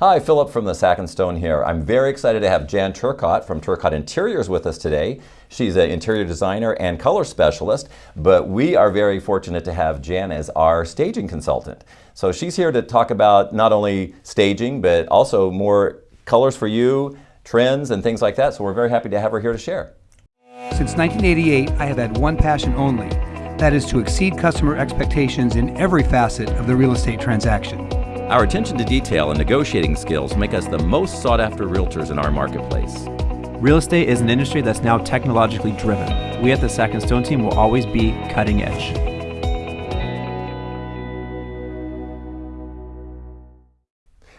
Hi, Philip from the Sack and Stone here. I'm very excited to have Jan Turcott from Turcott Interiors with us today. She's an interior designer and color specialist, but we are very fortunate to have Jan as our staging consultant. So she's here to talk about not only staging, but also more colors for you, trends, and things like that. So we're very happy to have her here to share. Since 1988, I have had one passion only. That is to exceed customer expectations in every facet of the real estate transaction. Our attention to detail and negotiating skills make us the most sought after realtors in our marketplace. Real estate is an industry that's now technologically driven. We at the Sack and Stone team will always be cutting edge.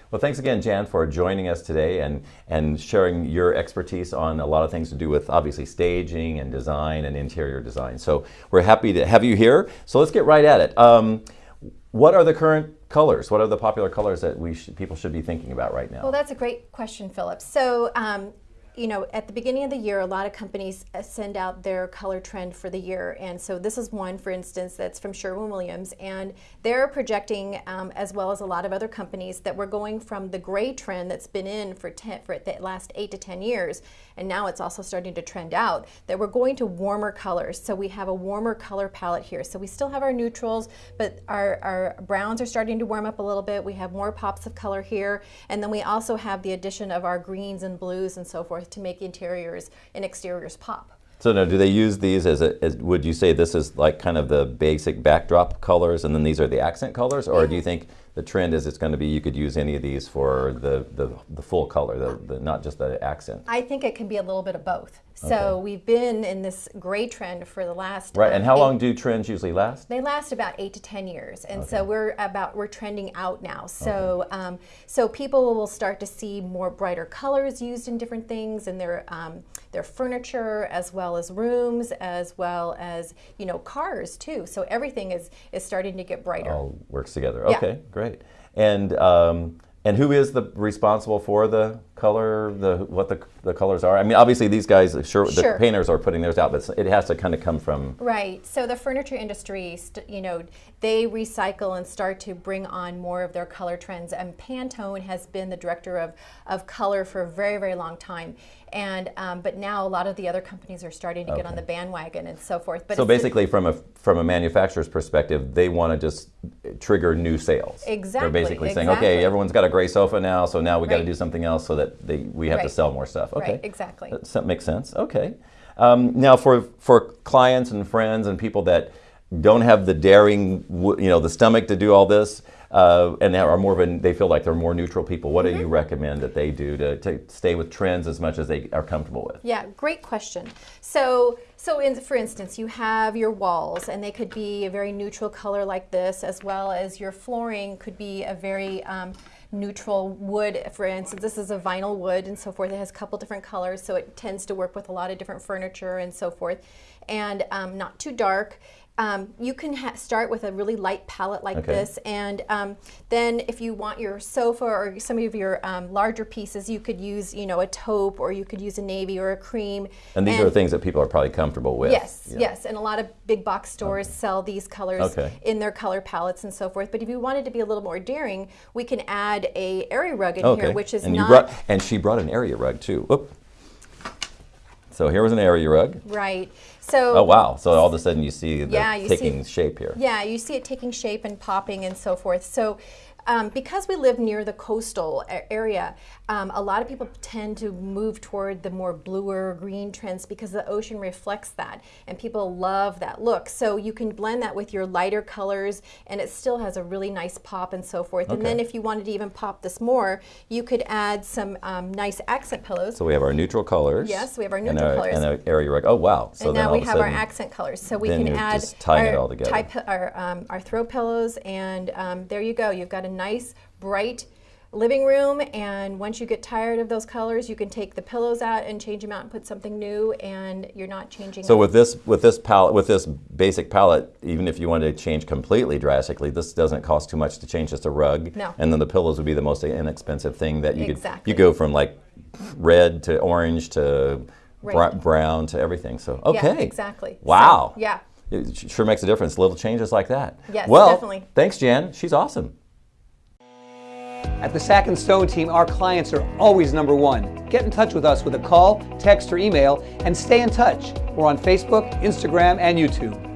Well, thanks again, Jan, for joining us today and, and sharing your expertise on a lot of things to do with obviously staging and design and interior design. So we're happy to have you here. So let's get right at it. Um, what are the current colors? What are the popular colors that we should, people should be thinking about right now? Well, that's a great question, Philip. So um, you know, at the beginning of the year, a lot of companies uh, send out their color trend for the year. And so this is one, for instance, that's from Sherwin-Williams. And they're projecting, um, as well as a lot of other companies, that we're going from the gray trend that's been in for, ten, for the last eight to 10 years, and now it's also starting to trend out, that we're going to warmer colors. So we have a warmer color palette here. So we still have our neutrals, but our, our browns are starting to warm up a little bit. We have more pops of color here. And then we also have the addition of our greens and blues and so forth forth to make interiors and exteriors pop. So now, do they use these as, a, as, would you say this is like kind of the basic backdrop colors and then these are the accent colors? Or do you think the trend is it's going to be you could use any of these for the, the, the full color, the, the, not just the accent? I think it can be a little bit of both. So okay. we've been in this gray trend for the last right. Um, and how eight, long do trends usually last? They last about eight to ten years, and okay. so we're about we're trending out now. So okay. um, so people will start to see more brighter colors used in different things in their um, their furniture, as well as rooms, as well as you know cars too. So everything is is starting to get brighter. All works together. Okay, yeah. great. And um, and who is the responsible for the color, the what the, the colors are? I mean, obviously these guys, sure, the sure. painters are putting theirs out, but it has to kind of come from right. So the furniture industry, you know, they recycle and start to bring on more of their color trends. And Pantone has been the director of of color for a very very long time. And um, but now a lot of the other companies are starting to okay. get on the bandwagon and so forth. But so basically, from a from a manufacturer's perspective, they want to just trigger new sales. Exactly. They're basically exactly. saying, okay, everyone's got a gray sofa now, so now we right. got to do something else so that they, we have right. to sell more stuff. Okay. Right. Exactly. That makes sense. Okay. Um, now, for for clients and friends and people that don't have the daring, you know, the stomach to do all this uh, and are more of a, they feel like they're more neutral people. What mm -hmm. do you mm-hmm. recommend that they do to, to stay with trends as much as they are comfortable with? Yeah, great question. So, so in, for instance, you have your walls and they could be a very neutral color like this as well as your flooring could be a very um, neutral wood. For instance, this is a vinyl wood and so forth. It has a couple different colors, so it tends to work with a lot of different furniture and so forth. And um, not too dark. Um, you can start with a really light palette like okay. this and um, then if you want your sofa or some of your um, larger pieces you could use you know a taupe or you could use a navy or a cream. And these and are things that people are probably comfortable with. Yes, yeah. yes and a lot of big box stores okay. sell these colors okay. in their color palettes and so forth but if you wanted to be a little more daring we can add a area rug in here which is and not. Brought, and she brought an area rug too. Oop. So here was an area rug. Right. So Oh wow. So all of a sudden you see the yeah, you taking see, shape here. Yeah, you see it taking shape and popping and so forth. So um, because we live near the coastal area, um, a lot of people tend to move toward the more bluer green trends because the ocean reflects that and people love that look. So you can blend that with your lighter colors and it still has a really nice pop and so forth. Okay. And then if you wanted to even pop this more, you could add some um, nice accent pillows. So we have our neutral colors. Yes, we have our neutral and our, colors. And our area rug. Oh wow. So and now we have our accent colors. So we can add our, our, um, our throw pillows and um, there you go. You've got a nice, bright living room and once you get tired of those colors you can take the pillows out and change them out and put something new and you're not changing so with this with this palette with this basic palette even if you wanted to change completely drastically this doesn't cost too much to change just a rug. No. and then the pillows would be the most inexpensive thing that you exactly. could you go from like red to orange to right. brown to everything. So okay. yeah, exactly wow. so, yeah. It sure makes a difference little changes like that. Yes well definitely. thanks jan. She's awesome At the Sack and Stone team, our clients are always number one. Get in touch with us with a call, text, or email and stay in touch. We're on Facebook, Instagram, and YouTube.